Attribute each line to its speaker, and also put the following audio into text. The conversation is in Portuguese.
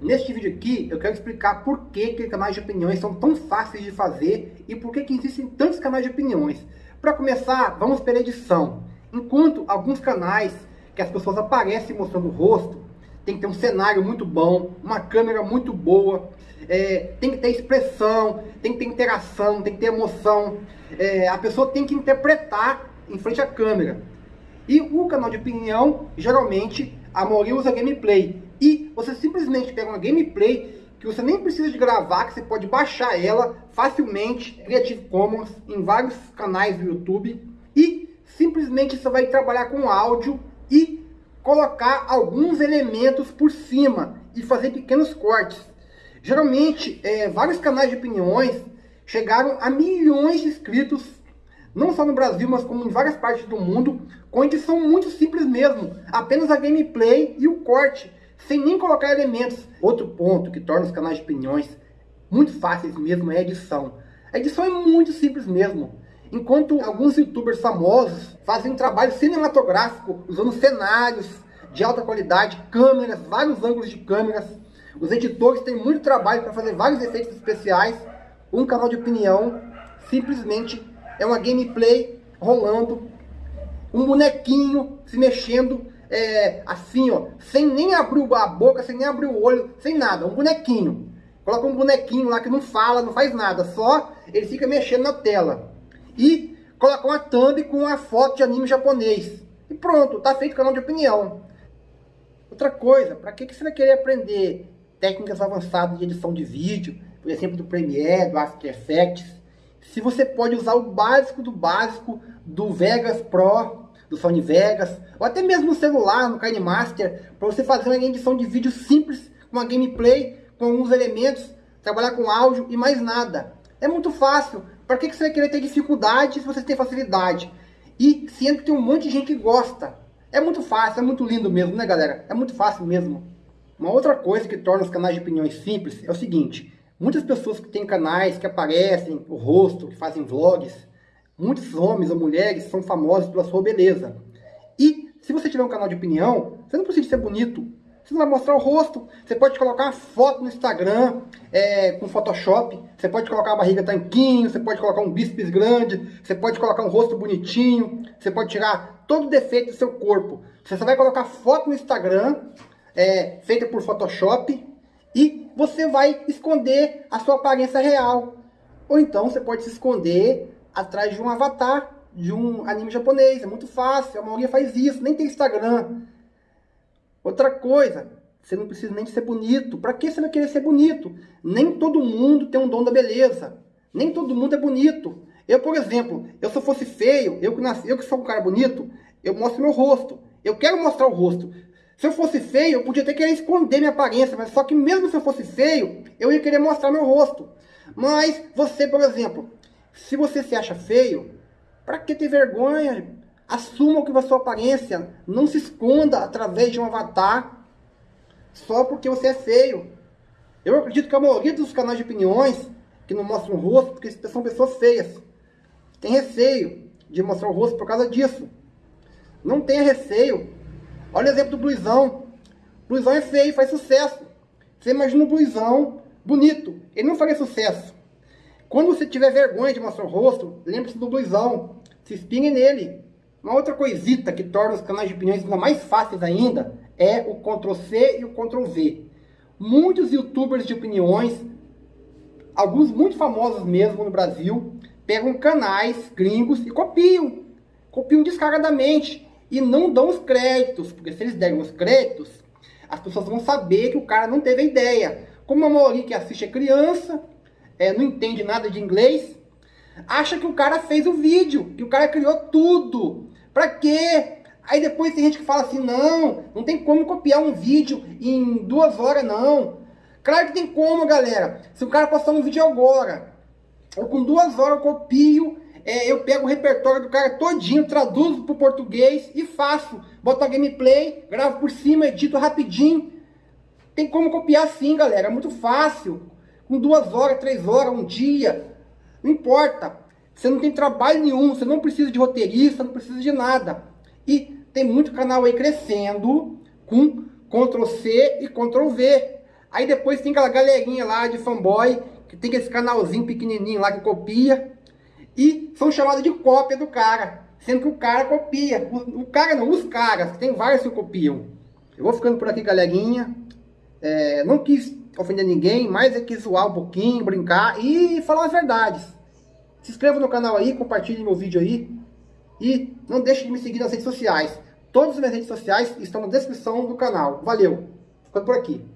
Speaker 1: Neste vídeo aqui eu quero explicar por que, que canais de opiniões são tão fáceis de fazer e por que, que existem tantos canais de opiniões. Para começar, vamos pela edição. Enquanto alguns canais que as pessoas aparecem mostrando o rosto, tem que ter um cenário muito bom, uma câmera muito boa, é, tem que ter expressão, tem que ter interação, tem que ter emoção. É, a pessoa tem que interpretar em frente à câmera. E o canal de opinião, geralmente, a maioria usa gameplay. E você simplesmente pega uma gameplay que você nem precisa de gravar, que você pode baixar ela facilmente, Creative Commons, em vários canais do YouTube. E simplesmente você vai trabalhar com áudio e colocar alguns elementos por cima e fazer pequenos cortes. Geralmente, é, vários canais de opiniões chegaram a milhões de inscritos, não só no Brasil, mas como em várias partes do mundo, com edição muito simples mesmo, apenas a gameplay e o corte sem nem colocar elementos. Outro ponto que torna os canais de opiniões muito fáceis mesmo é a edição. A edição é muito simples mesmo. Enquanto alguns youtubers famosos fazem um trabalho cinematográfico usando cenários de alta qualidade, câmeras, vários ângulos de câmeras, os editores têm muito trabalho para fazer vários efeitos especiais. Um canal de opinião simplesmente é uma gameplay rolando, um bonequinho se mexendo é, assim, ó, sem nem abrir a boca, sem nem abrir o olho, sem nada, um bonequinho. Coloca um bonequinho lá que não fala, não faz nada, só ele fica mexendo na tela. E coloca uma thumb com uma foto de anime japonês. E pronto, tá feito o canal de opinião. Outra coisa, para que, que você vai querer aprender técnicas avançadas de edição de vídeo, por exemplo, do Premiere, do After Effects, se você pode usar o básico do básico do Vegas Pro do Sony Vegas, ou até mesmo no celular, no KineMaster, para você fazer uma edição de vídeo simples, com uma gameplay, com alguns elementos, trabalhar com áudio e mais nada. É muito fácil. Para que você vai querer ter dificuldade se você tem facilidade? E sendo que tem um monte de gente que gosta. É muito fácil, é muito lindo mesmo, né galera? É muito fácil mesmo. Uma outra coisa que torna os canais de opiniões simples é o seguinte. Muitas pessoas que têm canais que aparecem o rosto, que fazem vlogs, Muitos homens ou mulheres são famosos pela sua beleza. E se você tiver um canal de opinião, você não precisa ser bonito. Você não vai mostrar o rosto. Você pode colocar uma foto no Instagram é, com Photoshop. Você pode colocar a barriga tanquinho. Você pode colocar um bíceps grande. Você pode colocar um rosto bonitinho. Você pode tirar todo o defeito do seu corpo. Você só vai colocar foto no Instagram é, feita por Photoshop. E você vai esconder a sua aparência real. Ou então você pode se esconder atrás de um avatar de um anime japonês. É muito fácil, a maioria faz isso, nem tem Instagram. Outra coisa, você não precisa nem ser bonito. Para que você vai querer ser bonito? Nem todo mundo tem um dom da beleza. Nem todo mundo é bonito. Eu, por exemplo, eu se eu fosse feio, eu que, nasci, eu que sou um cara bonito, eu mostro meu rosto. Eu quero mostrar o rosto. Se eu fosse feio, eu podia até querer esconder minha aparência, mas só que mesmo se eu fosse feio, eu ia querer mostrar meu rosto. Mas você, por exemplo, se você se acha feio, para que ter vergonha? Assuma o que a sua aparência. Não se esconda através de um avatar só porque você é feio. Eu acredito que a maioria dos canais de opiniões que não mostram o rosto, porque são pessoas feias. Tem receio de mostrar o rosto por causa disso. Não tenha receio. Olha o exemplo do Bluizão. Bluizão é feio, faz sucesso. Você imagina um Bluizão bonito. Ele não faria sucesso. Quando você tiver vergonha de mostrar o rosto, lembre-se do blusão. Se espinhe nele. Uma outra coisita que torna os canais de opiniões ainda mais fáceis ainda é o Ctrl C e o Ctrl V. Muitos youtubers de opiniões, alguns muito famosos mesmo no Brasil, pegam canais gringos e copiam. Copiam descaradamente e não dão os créditos, porque se eles derem os créditos, as pessoas vão saber que o cara não teve ideia. Como a maioria que assiste é criança, é, não entende nada de inglês, acha que o cara fez o vídeo, que o cara criou tudo. Pra quê? Aí depois tem gente que fala assim, não, não tem como copiar um vídeo em duas horas, não. Claro que tem como, galera. Se o cara postar um vídeo agora, eu com duas horas eu copio, é, eu pego o repertório do cara todinho, traduzo para o português e faço. Boto a gameplay, gravo por cima, edito rapidinho. Tem como copiar sim, galera. É muito fácil com duas horas, três horas, um dia. Não importa. Você não tem trabalho nenhum, você não precisa de roteirista, não precisa de nada. E tem muito canal aí crescendo com Ctrl C e Ctrl V. Aí depois tem aquela galerinha lá de fanboy, que tem esse canalzinho pequenininho lá que copia. E são chamados de cópia do cara. Sendo que o cara copia. O, o cara não, os caras. Tem vários que copiam. Eu vou ficando por aqui, galerinha. É, não quis ofender ninguém, mas é que zoar um pouquinho, brincar e falar as verdades. Se inscreva no canal aí, compartilhe meu vídeo aí. E não deixe de me seguir nas redes sociais. Todas as minhas redes sociais estão na descrição do canal. Valeu! Ficando por aqui.